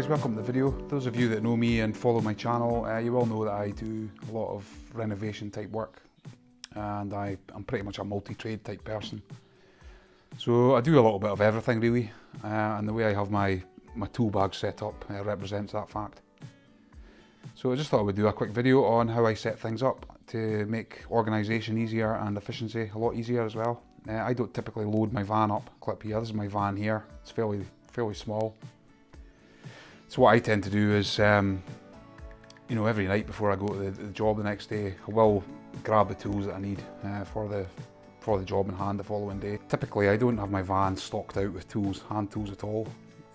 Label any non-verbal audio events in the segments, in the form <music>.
guys, welcome to the video. Those of you that know me and follow my channel, uh, you all know that I do a lot of renovation type work and I, I'm pretty much a multi-trade type person. So I do a little bit of everything really uh, and the way I have my, my tool bag set up uh, represents that fact. So I just thought I would do a quick video on how I set things up to make organisation easier and efficiency a lot easier as well. Uh, I don't typically load my van up, clip here, this is my van here, it's fairly, fairly small. So what I tend to do is, um, you know, every night before I go to the, the, job the next day, I will grab the tools that I need uh, for the for the job in hand the following day. Typically, I don't have my van stocked out with tools, hand tools at all.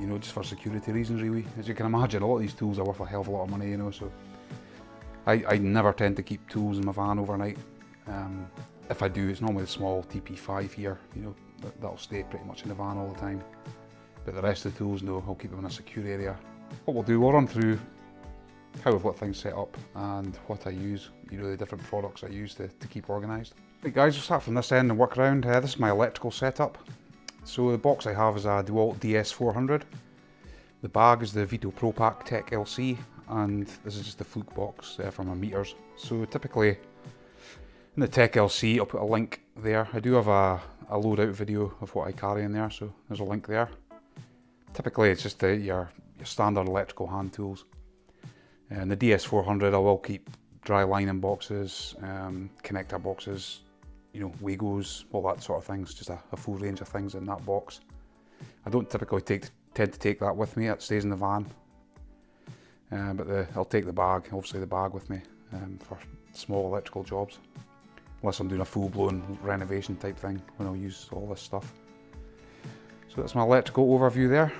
You know, just for security reasons, really. As you can imagine, a lot of these tools are worth a hell of a lot of money. You know, so I, I never tend to keep tools in my van overnight. Um, if I do, it's normally the small TP5 here. You know, that, that'll stay pretty much in the van all the time. But the rest of the tools, no, I'll keep them in a secure area what we'll do, we'll run through how I've got things set up and what I use, you know, the different products I use to, to keep organised. Right guys, we'll start from this end and work around. Uh, this is my electrical setup. So the box I have is a DeWalt DS400. The bag is the Veto Pro Pac Tech LC and this is just the fluke box uh, for my meters. So typically in the Tech LC I'll put a link there. I do have a, a load out video of what I carry in there so there's a link there. Typically it's just the, your your standard electrical hand tools. And the DS400 I will keep dry lining boxes, um, connector boxes, you know, Wagos, all that sort of things, just a, a, full range of things in that box. I don't typically take tend to take that with me, it stays in the van. Uh, but the, I'll take the bag, obviously the bag with me um, for small electrical jobs. Unless I'm doing a full-blown renovation type thing when I'll use all this stuff. So that's my electrical overview there.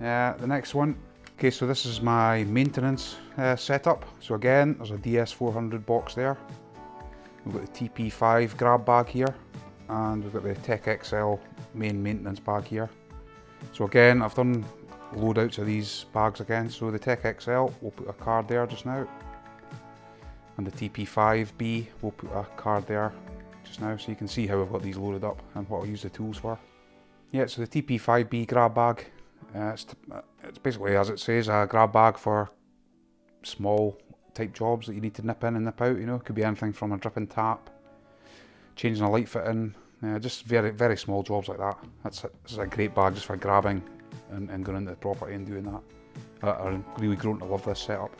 Uh, the next one, okay, so this is my maintenance uh, setup. So again, there's a DS400 box there. We've got the TP5 grab bag here, and we've got the Tech XL main maintenance bag here. So again, I've done loadouts of these bags again. So the Tech XL, we'll put a card there just now. And the TP5B, we'll put a card there just now so you can see how I've got these loaded up and what I'll use the tools for. Yeah, so the TP5B grab bag uh, it's, uh, it's basically, as it says, a grab bag for small type jobs that you need to nip in and nip out, you know. It could be anything from a dripping tap, changing a light fitting, uh, just very, very small jobs like that. That's a, a great bag just for grabbing and, and going into the property and doing that. Uh, I'm really grown to love this setup.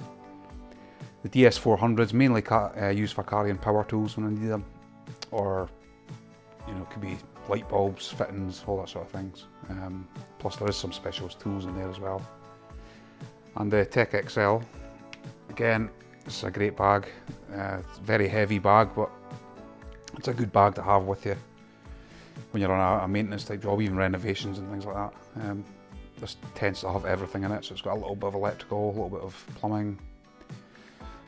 The DS400 is mainly uh, used for carrying power tools when I need them, or you know, it could be light bulbs, fittings, all that sort of things. Um, plus there is some specialist tools in there as well. And the Tech XL, again, it's a great bag. Uh, it's a very heavy bag, but it's a good bag to have with you when you're on a, a maintenance type job, even renovations and things like that. Um, this tends to have everything in it, so it's got a little bit of electrical, a little bit of plumbing,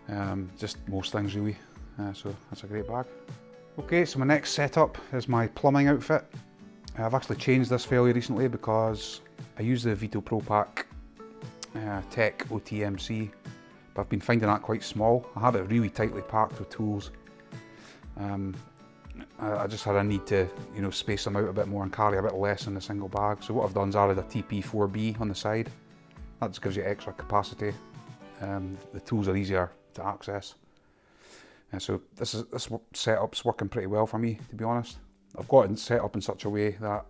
um, just most things really. Uh, so that's a great bag. Okay, so my next setup is my plumbing outfit. I've actually changed this fairly recently because I use the Veto Pro Pac uh, Tech OTMC, but I've been finding that quite small. I have it really tightly packed with tools. Um, I, just had a need to, you know, space them out a bit more and carry a bit less in a single bag. So what I've done is added a TP4B on the side. That just gives you extra capacity. Um, the tools are easier to access. And so this is this setup's working pretty well for me, to be honest. I've got it set up in such a way that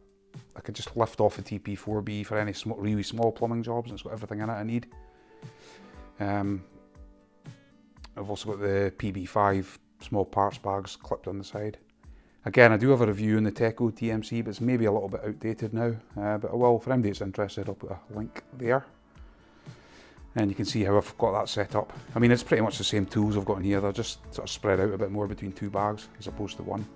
I could just lift off the TP4B for any sm really small plumbing jobs. And it's got everything in it I need. Um, I've also got the PB5 small parts bags clipped on the side. Again, I do have a review on the Tech OTMC, but it's maybe a little bit outdated now. Uh, but I will, for anybody that's interested, I'll put a link there and you can see how I've got that set up. I mean, it's pretty much the same tools I've got in here, they're just sort of spread out a bit more between two bags as opposed to one.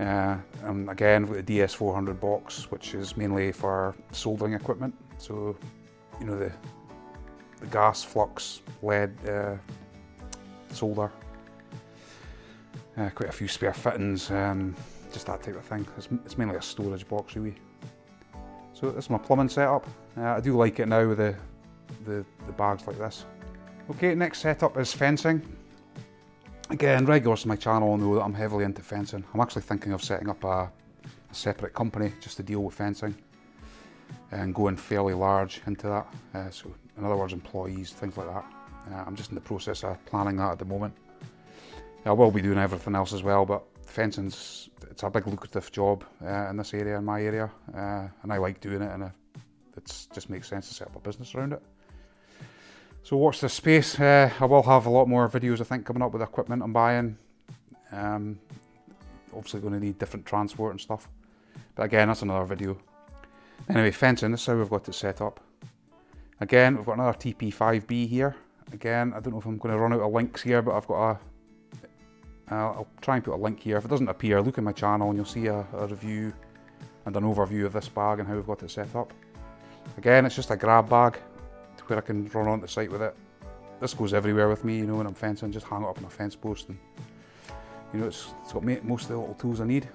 Uh, and again, with the DS400 box, which is mainly for soldering equipment. So, you know, the, the gas, flux, lead, uh, solder. Uh, quite a few spare fittings, um, just that type of thing. It's, it's, mainly a storage box really. So this is my plumbing setup. Uh, I do like it now with the the, the bags like this. Okay, next setup is fencing. Again, regulars to my channel know that I'm heavily into fencing. I'm actually thinking of setting up a, a separate company just to deal with fencing. and going fairly large into that. Uh, so in other words, employees, things like that. Uh, I'm just in the process of planning that at the moment. I will be doing everything else as well, but fencing's it's a big lucrative job uh, in this area, in my area, uh, and I like doing it, and it just makes sense to set up a business around it. So watch this space. Uh, I will have a lot more videos, I think, coming up with equipment I'm buying. Um, obviously going to need different transport and stuff. But again, that's another video. Anyway, fencing, this is how we've got it set up. Again, we've got another TP5B here. Again, I don't know if I'm going to run out of links here, but I've got a... Uh, I'll try and put a link here. If it doesn't appear, look at my channel and you'll see a, a review and an overview of this bag and how we've got it set up. Again, it's just a grab bag where I can run onto the site with it. This goes everywhere with me, you know, when I'm fencing, just hang it up on a fence post and, you know, it's, it's got most of the little tools I need.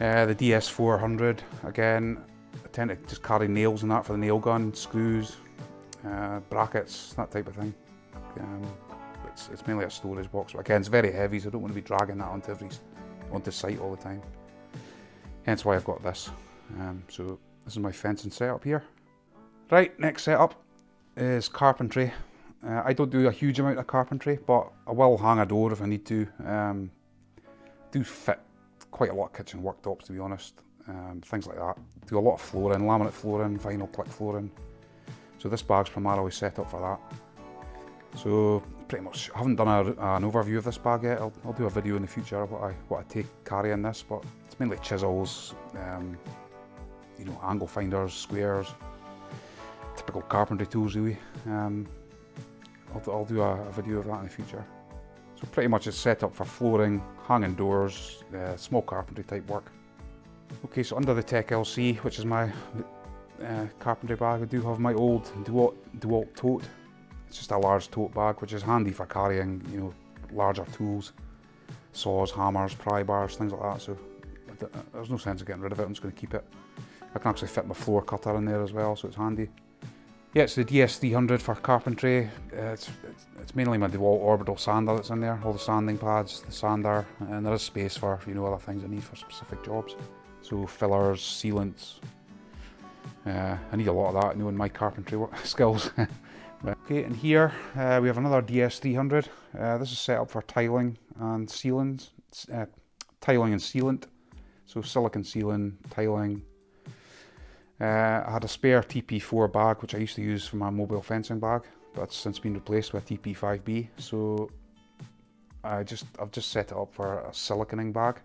Uh, the DS400, again, I tend to just carry nails and that for the nail gun, screws, uh, brackets, that type of thing. Um, it's, it's, mainly a storage box, but again, it's very heavy, so I don't want to be dragging that onto every onto site all the time. Hence why I've got this. Um, so this is my fencing setup here. Right, next setup is carpentry. Uh, I don't do a huge amount of carpentry, but I will hang a door if I need to. Um, do fit quite a lot of kitchen worktops, to be honest. Um, things like that. Do a lot of flooring, laminate flooring, vinyl click flooring. So this bag's primarily set up for that. So pretty much, I haven't done a, an overview of this bag yet. I'll, I'll, do a video in the future of what I, what I take carry in this, but it's mainly chisels, um, you know, angle finders, squares, typical carpentry tools really. Um, I'll, I'll, do a, a, video of that in the future. So pretty much it's set up for flooring, hanging doors, uh, small carpentry type work. Okay, so under the Tech LC, which is my uh, carpentry bag, I do have my old DeWalt, DeWalt tote. It's just a large tote bag, which is handy for carrying, you know, larger tools, saws, hammers, pry bars, things like that. So there's no sense of getting rid of it. I'm just going to keep it. I can actually fit my floor cutter in there as well, so it's handy. Yeah, it's the DS300 for carpentry. Uh, it's, it's, mainly my DeWalt orbital sander that's in there, all the sanding pads, the sander, and there is space for, you know, other things I need for specific jobs. So fillers, sealants. Uh, I need a lot of that, knowing my carpentry <laughs> skills. <laughs> okay, and here uh, we have another DS300. Uh, this is set up for tiling and sealants, uh, tiling and sealant. So silicon sealant, tiling, uh, I had a spare TP4 bag which I used to use for my mobile fencing bag but that's since been replaced with TP5B so I just I've just set it up for a siliconing bag.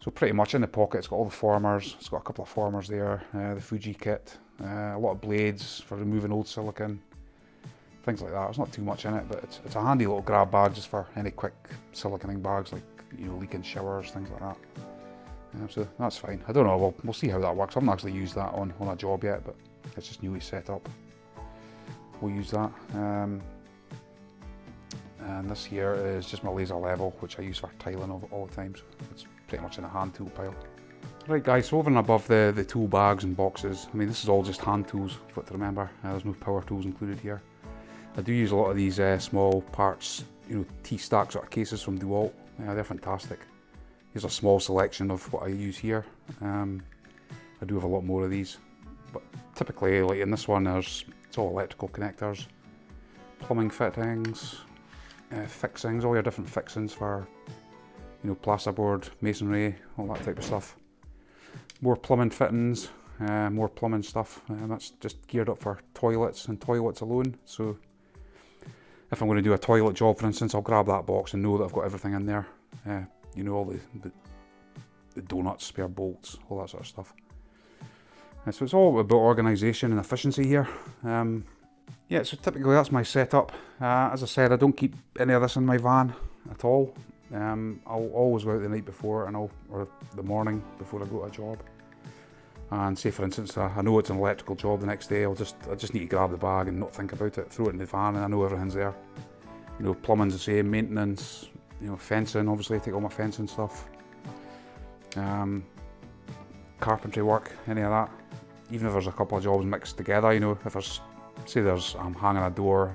So pretty much in the pocket it's got all the formers it's got a couple of formers there uh, the Fugi kit uh, a lot of blades for removing old silicon things like that. There's not too much in it but it's, it's a handy little grab bag just for any quick siliconing bags like you know leaking showers things like that so that's fine. I don't know, we'll, we'll see how that works. I haven't actually used that on, on a job yet, but it's just newly set up. We'll use that. Um, and this here is just my laser level, which I use for tiling of all the time, so it's pretty much in a hand tool pile. Right guys, so over and above the, the tool bags and boxes, I mean this is all just hand tools, you've got to remember, uh, there's no power tools included here. I do use a lot of these uh, small parts, you know, TSTAK sort of cases from DeWalt, yeah, they're fantastic. Here's a small selection of what I use here. Um, I do have a lot more of these, but typically, like in this one, there's it's all electrical connectors, plumbing fittings, uh, fixings, all your different fixings for you know plasterboard, masonry, all that type of stuff. More plumbing fittings, uh, more plumbing stuff, and uh, that's just geared up for toilets and toilets alone. So if I'm going to do a toilet job, for instance, I'll grab that box and know that I've got everything in there. Uh, you know, all the, the, the donuts, spare bolts, all that sort of stuff. Uh, so it's all about organisation and efficiency here. Um, yeah, so typically that's my setup. Uh, as I said, I don't keep any of this in my van at all. Um, I'll always go out the night before and I'll, or the morning before I go to a job. And say for instance, I know it's an electrical job the next day, I'll just I just need to grab the bag and not think about it, throw it in the van and I know everything's there. You know, plumbing's the same, maintenance, you know, fencing, obviously take all my fencing stuff. Um, carpentry work, any of that. Even if there's a couple of jobs mixed together, you know, if there's, say there's, I'm hanging a door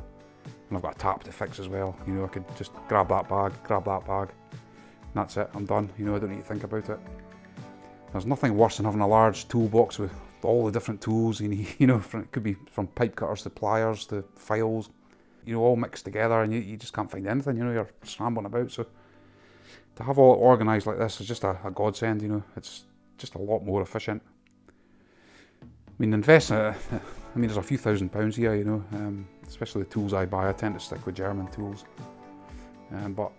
and I've got a tap to fix as well, you know, I could just grab that bag, grab that bag, and that's it, I'm done, you know, I don't need to think about it. There's nothing worse than having a large toolbox with all the different tools you need, <laughs> you know, it could be from pipe cutters to pliers to files, you know, all mixed together and you, you just can't find anything, you know, you're scrambling about. So to have all organised like this is just a, a godsend, you know, it's just a lot more efficient. I mean, invest, uh, I mean, there's a few thousand pounds here, you know, um, especially the tools I buy, I tend to stick with German tools. Um, but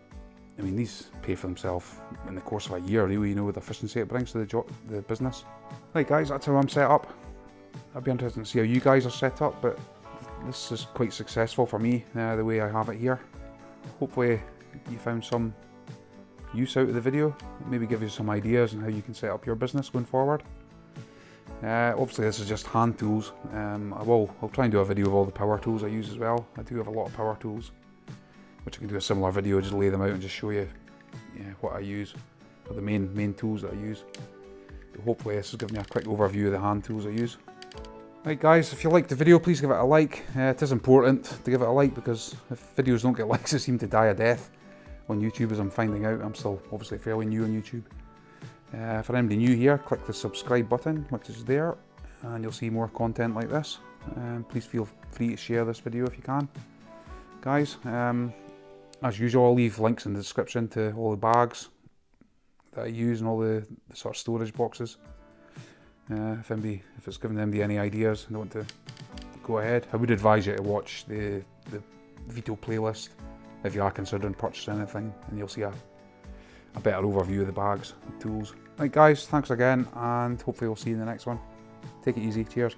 I mean, these pay for themselves in the course of a year, you know, with the efficiency it brings to the, job, the business. Right, guys, that's how I'm set up. I'd be interested to see how you guys are set up, but this is quite successful for me, uh, the way I have it here. Hopefully you found some use out of the video, maybe give you some ideas on how you can set up your business going forward. Uh, obviously this is just hand tools, um, I will, I'll try and do a video of all the power tools I use as well. I do have a lot of power tools which I can do a similar video, just lay them out and just show you yeah, what I use, or the main main tools that I use. hopefully this has given you a quick overview of the hand tools I use. Right guys, if you liked the video, please give it a like. Uh, it is important to give it a like because if videos don't get <laughs> likes, they seem to die a death on YouTube as I'm finding out. I'm still obviously fairly new on YouTube. Uh, for anybody new here, click the subscribe button, which is there, and you'll see more content like this. Um, please feel free to share this video if you can. Guys, um, as usual, I'll leave links in the description to all the bags that I use and all the, the sort of storage boxes. Uh, if anybody, if it's giving anybody any ideas and they want to go ahead, I would advise you to watch the, the video playlist if you are considering purchasing anything and you'll see a, a better overview of the bags and tools. Right guys, thanks again and hopefully we'll see you in the next one. Take it easy, cheers.